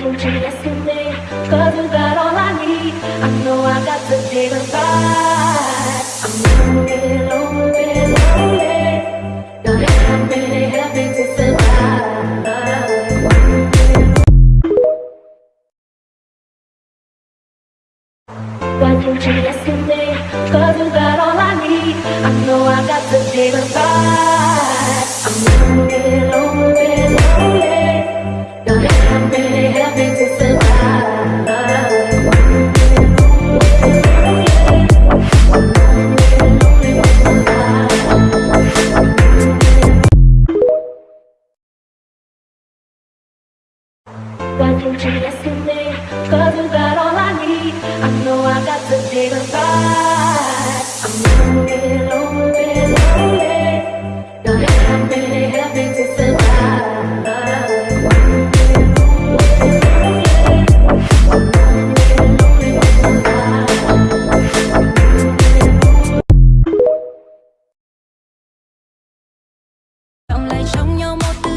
you to me? Cause you got all I need I know I got the day to fight I'm over it, over it, over it Not happy, happy to survive Got you to yesterday Cause you got all I need I know I got the day to fight không chỉ là si mê Có thứ cả đó I know I got the day to fight I'm lonely, lonely, lonely Trong nhau một